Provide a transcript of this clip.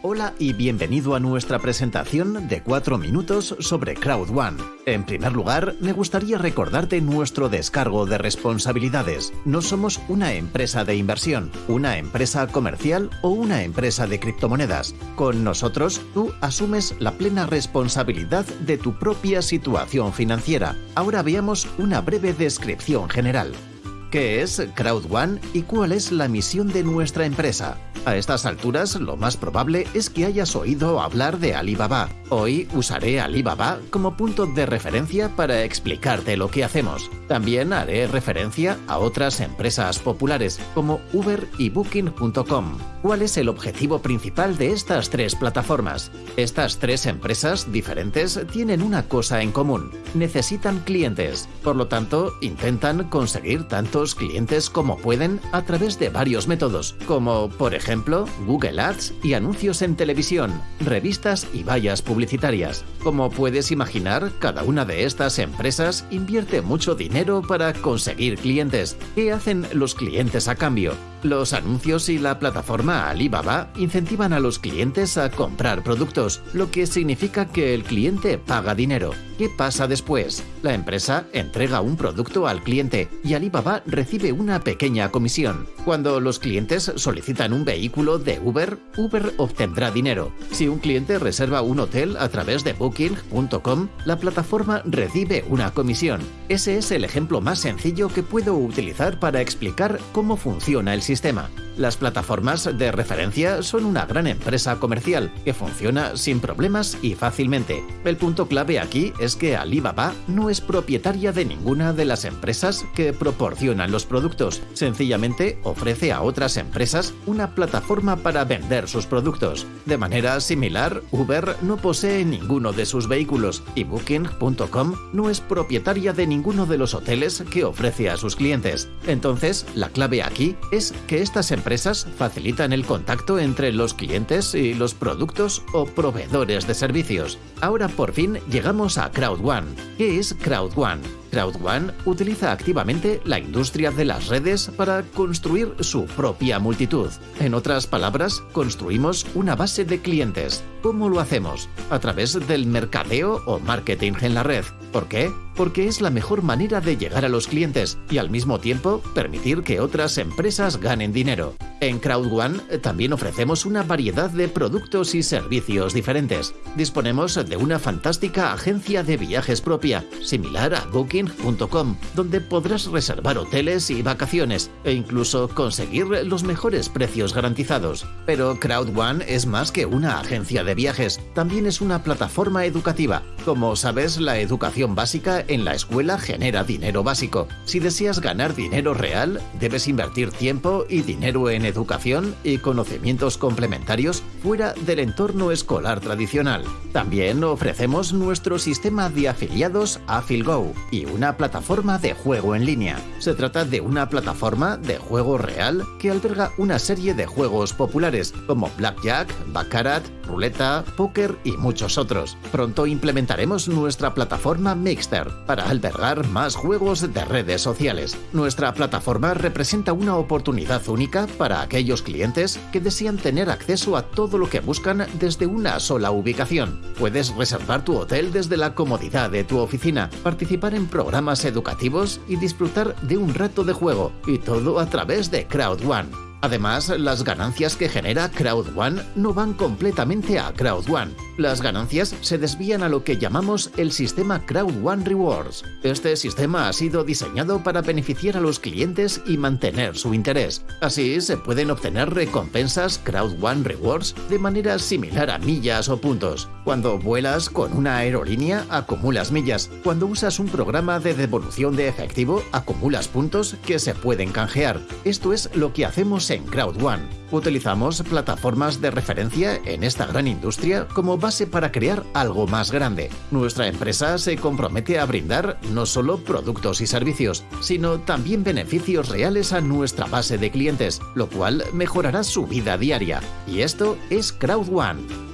Hola y bienvenido a nuestra presentación de 4 minutos sobre Crowd One. En primer lugar, me gustaría recordarte nuestro descargo de responsabilidades. No somos una empresa de inversión, una empresa comercial o una empresa de criptomonedas. Con nosotros, tú asumes la plena responsabilidad de tu propia situación financiera. Ahora veamos una breve descripción general. ¿Qué es Crowd One y cuál es la misión de nuestra empresa? A estas alturas, lo más probable es que hayas oído hablar de Alibaba. Hoy usaré Alibaba como punto de referencia para explicarte lo que hacemos. También haré referencia a otras empresas populares como Uber y Booking.com. ¿Cuál es el objetivo principal de estas tres plataformas? Estas tres empresas diferentes tienen una cosa en común. Necesitan clientes. Por lo tanto, intentan conseguir tantos clientes como pueden a través de varios métodos, como por ejemplo Google Ads y anuncios en televisión, revistas y vallas publicitarias. Como puedes imaginar, cada una de estas empresas invierte mucho dinero para conseguir clientes. ¿Qué hacen los clientes a cambio? Los anuncios y la plataforma Alibaba incentivan a los clientes a comprar productos, lo que significa que el cliente paga dinero. ¿Qué pasa después? La empresa entrega un producto al cliente y Alibaba recibe una pequeña comisión. Cuando los clientes solicitan un vehículo de Uber, Uber obtendrá dinero. Si un cliente reserva un hotel a través de booking.com, la plataforma recibe una comisión. Ese es el ejemplo más sencillo que puedo utilizar para explicar cómo funciona el sistema. Las plataformas de referencia son una gran empresa comercial que funciona sin problemas y fácilmente. El punto clave aquí es que Alibaba no es propietaria de ninguna de las empresas que proporcionan los productos. Sencillamente ofrece a otras empresas una plataforma para vender sus productos. De manera similar, Uber no posee ninguno de sus vehículos y Booking.com no es propietaria de ninguno de los hoteles que ofrece a sus clientes. Entonces, la clave aquí es que estas empresas facilitan el contacto entre los clientes y los productos o proveedores de servicios. Ahora por fin llegamos a CrowdOne. ¿Qué es CrowdOne? CrowdOne utiliza activamente la industria de las redes para construir su propia multitud. En otras palabras, construimos una base de clientes. ¿Cómo lo hacemos? A través del mercadeo o marketing en la red. ¿Por qué? Porque es la mejor manera de llegar a los clientes y al mismo tiempo permitir que otras empresas ganen dinero. En CrowdOne también ofrecemos una variedad de productos y servicios diferentes. Disponemos de una fantástica agencia de viajes propia, similar a Booking.com, donde podrás reservar hoteles y vacaciones e incluso conseguir los mejores precios garantizados. Pero CrowdOne es más que una agencia de viajes, también es una plataforma educativa. Como sabes, la educación básica en la escuela genera dinero básico. Si deseas ganar dinero real, debes invertir tiempo y dinero en educación y conocimientos complementarios fuera del entorno escolar tradicional. También ofrecemos nuestro sistema de afiliados AffilGo y una plataforma de juego en línea. Se trata de una plataforma de juego real que alberga una serie de juegos populares como Blackjack, Baccarat, Ruleta, Póker y muchos otros. Pronto implementaremos nuestra plataforma Mixter para albergar más juegos de redes sociales. Nuestra plataforma representa una oportunidad única para aquellos clientes que desean tener acceso a todo lo que buscan desde una sola ubicación. Puedes reservar tu hotel desde la comodidad de tu oficina, participar en programas educativos y disfrutar de un rato de juego, y todo a través de CrowdOne. Además, las ganancias que genera CrowdOne no van completamente a CrowdOne. Las ganancias se desvían a lo que llamamos el sistema CrowdOne Rewards. Este sistema ha sido diseñado para beneficiar a los clientes y mantener su interés. Así, se pueden obtener recompensas CrowdOne Rewards de manera similar a millas o puntos. Cuando vuelas con una aerolínea, acumulas millas. Cuando usas un programa de devolución de efectivo, acumulas puntos que se pueden canjear. Esto es lo que hacemos en CrowdOne. Utilizamos plataformas de referencia en esta gran industria como base para crear algo más grande. Nuestra empresa se compromete a brindar no solo productos y servicios, sino también beneficios reales a nuestra base de clientes, lo cual mejorará su vida diaria. Y esto es CrowdOne.